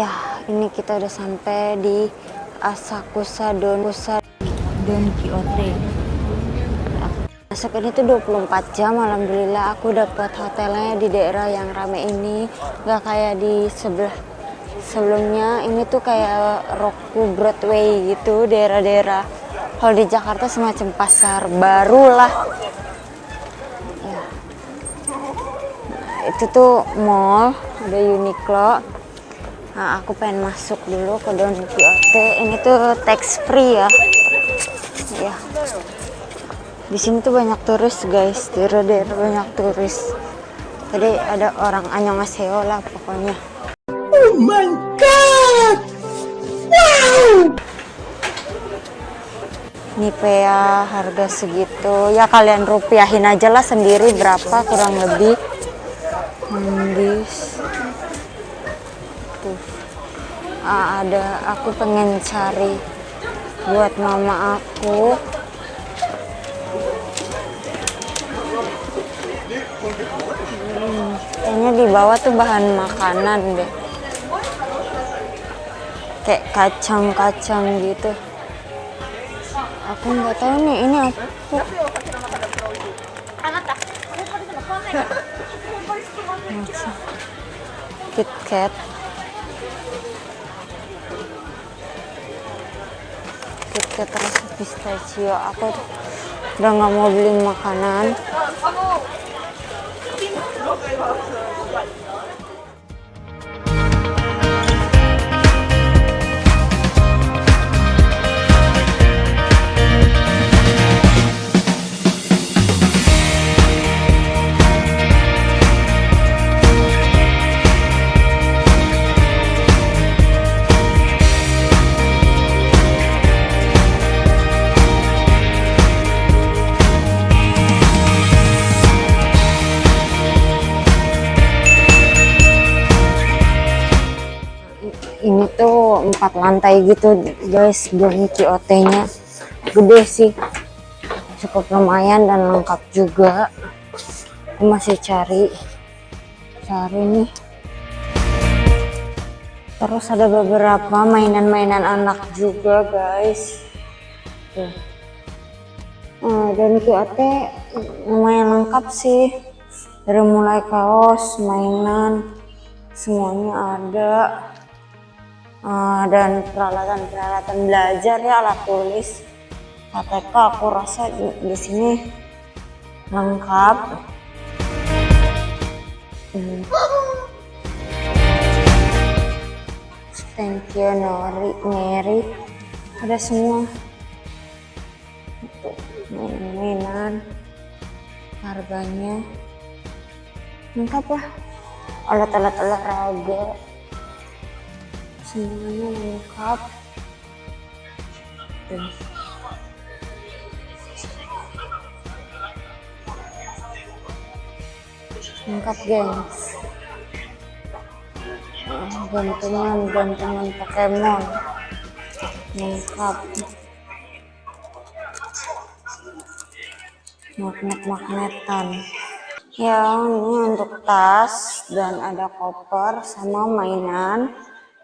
Ya, ini kita udah sampai di Asakusa Don Kusa Don Quixote. Masuk ini tuh 24 jam, alhamdulillah aku dapat hotelnya di daerah yang rame ini, nggak kayak di sebelah sebelumnya. Ini tuh kayak Roku Broadway gitu, daerah-daerah. Kalau di Jakarta semacam pasar baru lah. Ya. Nah, itu tuh mall, ada Uniqlo. Nah, aku pengen masuk dulu ke Don Quixote. Ini tuh tax free ya. Ya. Di sini tuh banyak turis, guys. Di daerah banyak turis. Tadi ada orang Annyeonghaseyo lah pokoknya. Oh my god! Wow! Nivea harga segitu. Ya kalian rupiahin aja lah sendiri berapa kurang lebih. Tuh. Ah, ada aku pengen cari buat mama aku. Hmm, kayaknya di bawah tuh bahan makanan deh. Kayak kacang-kacang gitu. Aku nggak tahu nih ini apa. Macam Kit Kat. Kit Kat rasa pistachio. Aku udah nggak mau beli makanan. Empat lantai gitu guys Don Quixote nya gede sih. Cukup lumayan dan lengkap juga. Aku masih cari cari nih. Terus ada beberapa mainan-mainan anak juga guys. Tuh. Nah, Don Quixote lumayan lengkap sih. Dari mulai kaos mainan semuanya ada uh, dan peralatan-peralatan belajar ya alat tulis. KTK aku rasa di, di sini lengkap. Hmm. stationery Mary ada semua. Mainan-mainan harganya. Lengkap lah. Alat-alat olahraga semuanya lengkap Tuh. lengkap gengs gantungan gantungan Pokemon. Lengkap. Magnet-magnetan. Ya ini untuk tas dan ada koper sama mainan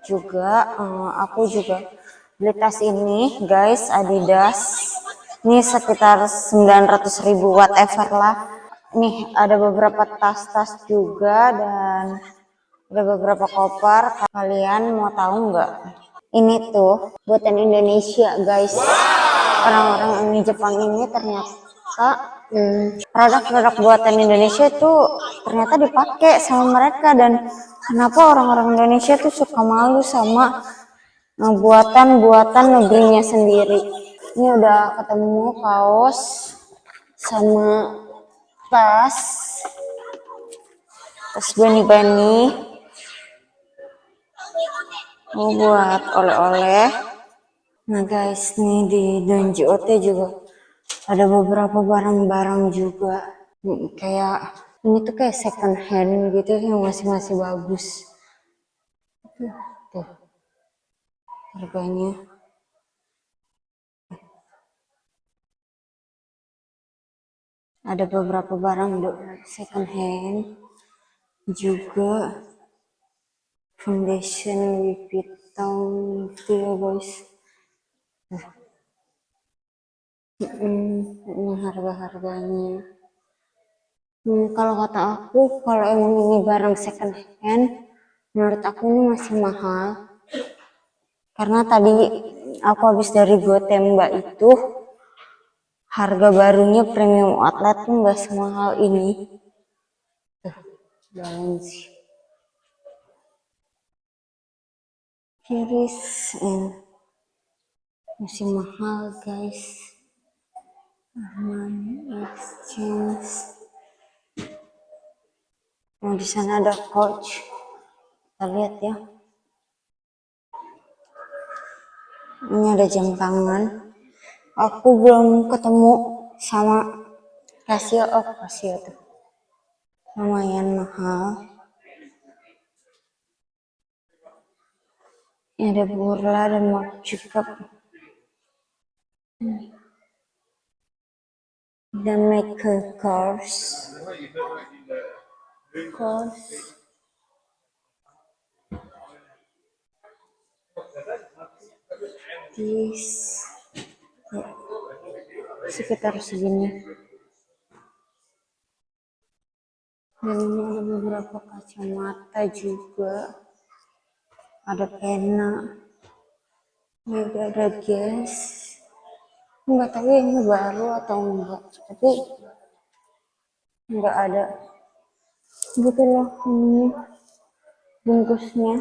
juga uh, aku juga beli tas ini guys Adidas. Ini sekitar 900.000 whatever lah. Nih ada beberapa tas-tas juga dan ada beberapa koper. Kalian mau tahu nggak? Ini tuh buatan Indonesia guys. Orang-orang di Jepang ini ternyata produk-produk hmm, buatan Indonesia itu ternyata dipakai sama mereka dan kenapa orang-orang Indonesia tuh suka malu sama buatan-buatan negerinya sendiri? Ini udah ketemu kaos sama tas. Tas bani-bani oh, buat oleh-oleh. Nah guys nih di Don Quixote juga ada beberapa barang-barang juga. Kayak ini tuh kayak second hand gitu yang masih masih bagus. Tuh harganya. Ada beberapa barang second hand juga. Foundation Louis Vuitton gitu ya guys. Hmm, ini harga-harganya. Hmm, kalau kata aku, kalau emang ini barang second hand, menurut aku ini masih mahal. Karena tadi aku habis dari Gotemba itu, harga barunya premium outlet tuh nggak semahal ini. Tuh, balance. Kiris, eh, masih mahal guys. Armani Exchange. Nah, di sana ada coach. Kita lihat ya. Ini ada jam tangan. Aku belum ketemu sama Casio. Oh, Casio tuh. Lumayan mahal. Ini ada Burla dan Marc Jacob. Hmm the maker course this ya, sekitar segini. Dan ini ada beberapa kacamata juga. Ada pena. Juga ada gas. Nggak tahu ya ini baru atau enggak. Tapi nggak ada gitu loh ini bungkusnya.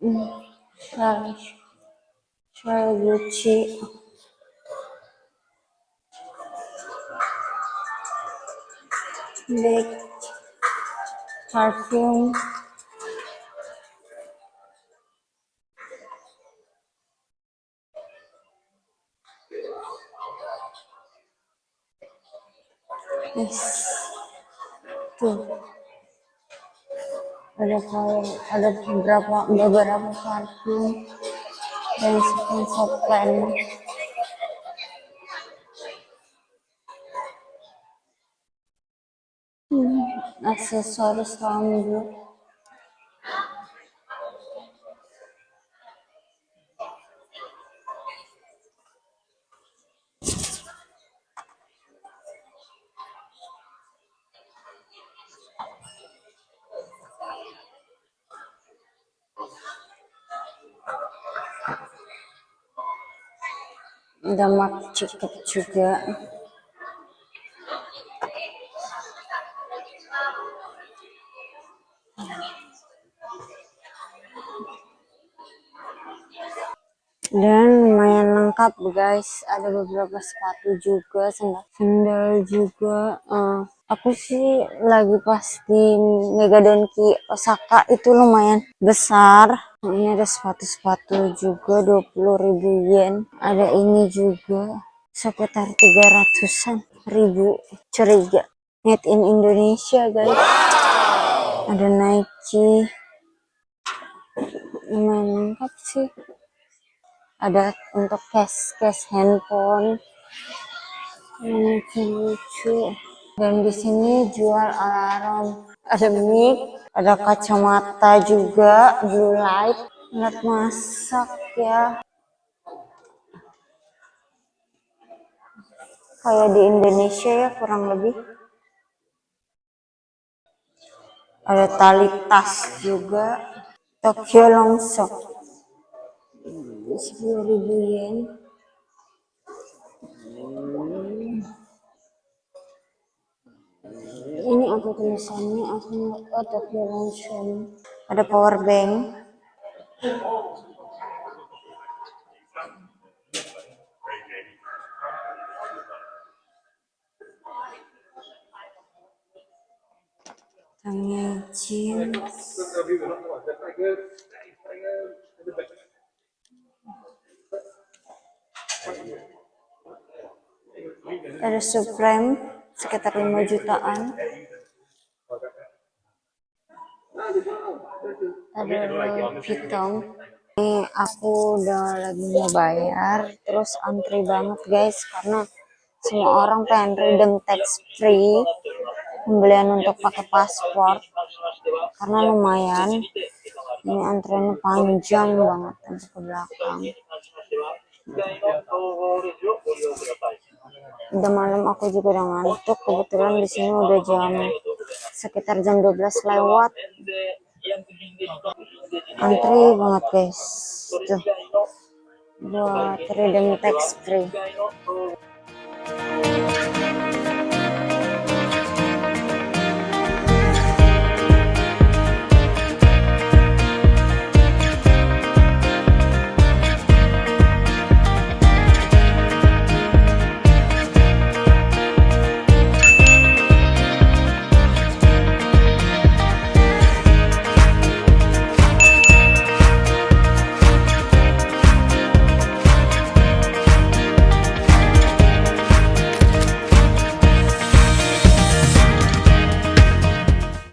Hmm, Charles Charles Gucci Big Yes. Tuh. Ada kalau ada beberapa beberapa parfum dan sponsor plan. Hmm, aksesoris rambut. Ada mak cukup juga. Dan lumayan lengkap guys. Ada beberapa sepatu juga sandal juga. Uh, aku sih lagi pas di Mega Donki Osaka itu lumayan besar ini ada sepatu-sepatu juga 20.000 yen. Ada ini juga sekitar 300an ribu curiga. Made in Indonesia guys. Wow. ada Nike. Lumayan lengkap sih. Ada untuk case case handphone. Lucu-lucu dan di sini jual alarm ada mic ada kacamata juga blue light alat masak ya. Kayak di Indonesia ya kurang lebih. Ada tali tas juga. Tokyo Longsok 10.000 yen ini apa tulisannya aku Tokyo Longsok ada power bank. Tangnya ada Supreme sekitar 5 jutaan. Ada Vuitton ini aku udah lagi mau bayar terus antri banget guys karena semua orang pengen redeem tax free pembelian untuk pakai paspor. Karena lumayan ini antreannya panjang banget sampai ke belakang udah malam aku juga udah ngantuk. Kebetulan di sini udah jam sekitar jam 12 lewat. Antri banget guys. Tuh. Buat redeem tax free